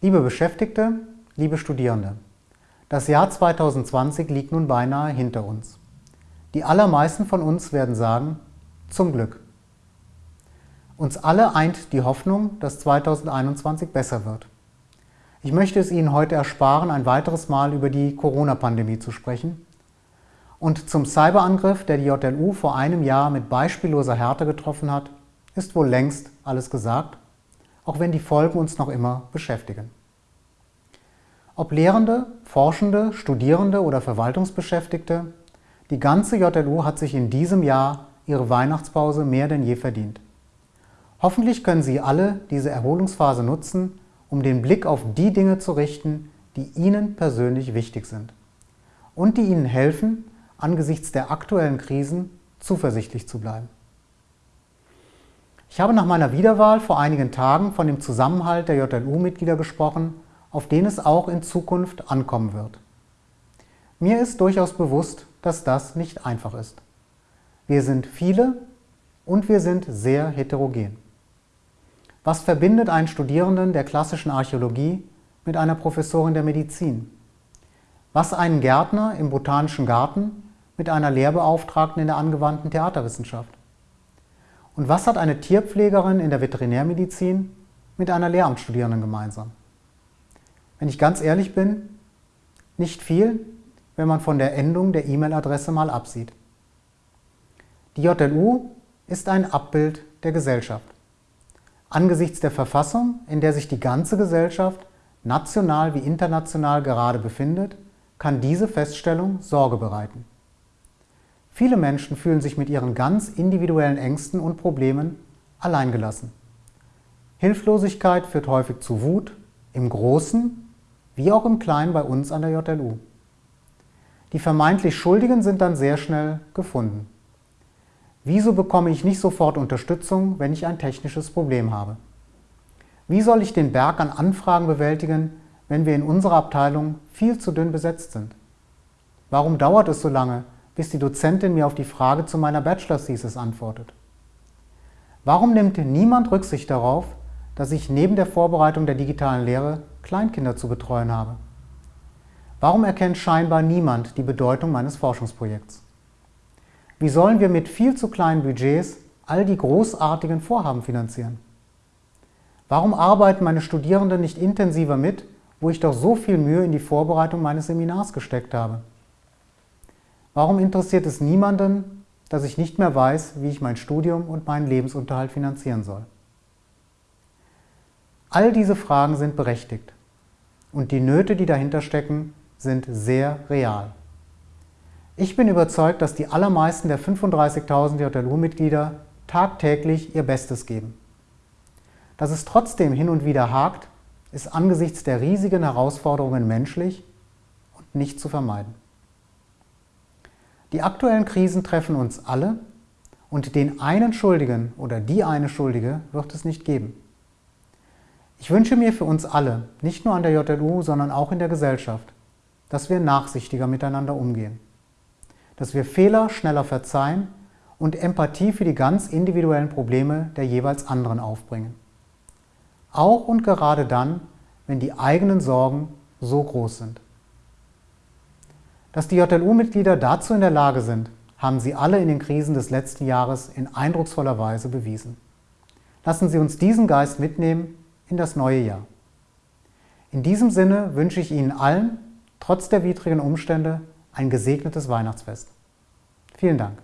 Liebe Beschäftigte, liebe Studierende, das Jahr 2020 liegt nun beinahe hinter uns. Die allermeisten von uns werden sagen, zum Glück. Uns alle eint die Hoffnung, dass 2021 besser wird. Ich möchte es Ihnen heute ersparen, ein weiteres Mal über die Corona-Pandemie zu sprechen. Und zum Cyberangriff, der die JLU vor einem Jahr mit beispielloser Härte getroffen hat, ist wohl längst alles gesagt, auch wenn die Folgen uns noch immer beschäftigen. Ob Lehrende, Forschende, Studierende oder Verwaltungsbeschäftigte, die ganze JLU hat sich in diesem Jahr ihre Weihnachtspause mehr denn je verdient. Hoffentlich können Sie alle diese Erholungsphase nutzen, um den Blick auf die Dinge zu richten, die Ihnen persönlich wichtig sind und die Ihnen helfen, angesichts der aktuellen Krisen zuversichtlich zu bleiben. Ich habe nach meiner Wiederwahl vor einigen Tagen von dem Zusammenhalt der JLU-Mitglieder gesprochen, auf den es auch in Zukunft ankommen wird. Mir ist durchaus bewusst, dass das nicht einfach ist. Wir sind viele und wir sind sehr heterogen. Was verbindet einen Studierenden der klassischen Archäologie mit einer Professorin der Medizin? Was einen Gärtner im Botanischen Garten mit einer Lehrbeauftragten in der angewandten Theaterwissenschaft? Und was hat eine Tierpflegerin in der Veterinärmedizin mit einer Lehramtsstudierenden gemeinsam? Wenn ich ganz ehrlich bin, nicht viel, wenn man von der Endung der E-Mail-Adresse mal absieht. Die JLU ist ein Abbild der Gesellschaft. Angesichts der Verfassung, in der sich die ganze Gesellschaft, national wie international gerade befindet, kann diese Feststellung Sorge bereiten. Viele Menschen fühlen sich mit ihren ganz individuellen Ängsten und Problemen alleingelassen. Hilflosigkeit führt häufig zu Wut, im Großen wie auch im Kleinen bei uns an der JLU. Die vermeintlich Schuldigen sind dann sehr schnell gefunden. Wieso bekomme ich nicht sofort Unterstützung, wenn ich ein technisches Problem habe? Wie soll ich den Berg an Anfragen bewältigen, wenn wir in unserer Abteilung viel zu dünn besetzt sind? Warum dauert es so lange, bis die Dozentin mir auf die Frage zu meiner Bachelor-Thesis antwortet. Warum nimmt niemand Rücksicht darauf, dass ich neben der Vorbereitung der digitalen Lehre Kleinkinder zu betreuen habe? Warum erkennt scheinbar niemand die Bedeutung meines Forschungsprojekts? Wie sollen wir mit viel zu kleinen Budgets all die großartigen Vorhaben finanzieren? Warum arbeiten meine Studierenden nicht intensiver mit, wo ich doch so viel Mühe in die Vorbereitung meines Seminars gesteckt habe? Warum interessiert es niemanden, dass ich nicht mehr weiß, wie ich mein Studium und meinen Lebensunterhalt finanzieren soll? All diese Fragen sind berechtigt und die Nöte, die dahinter stecken, sind sehr real. Ich bin überzeugt, dass die allermeisten der 35.000 JLU-Mitglieder tagtäglich ihr Bestes geben. Dass es trotzdem hin und wieder hakt, ist angesichts der riesigen Herausforderungen menschlich und nicht zu vermeiden. Die aktuellen Krisen treffen uns alle und den einen Schuldigen oder die eine Schuldige wird es nicht geben. Ich wünsche mir für uns alle, nicht nur an der JLU, sondern auch in der Gesellschaft, dass wir nachsichtiger miteinander umgehen, dass wir Fehler schneller verzeihen und Empathie für die ganz individuellen Probleme der jeweils anderen aufbringen. Auch und gerade dann, wenn die eigenen Sorgen so groß sind. Dass die JLU-Mitglieder dazu in der Lage sind, haben sie alle in den Krisen des letzten Jahres in eindrucksvoller Weise bewiesen. Lassen Sie uns diesen Geist mitnehmen in das neue Jahr. In diesem Sinne wünsche ich Ihnen allen, trotz der widrigen Umstände, ein gesegnetes Weihnachtsfest. Vielen Dank.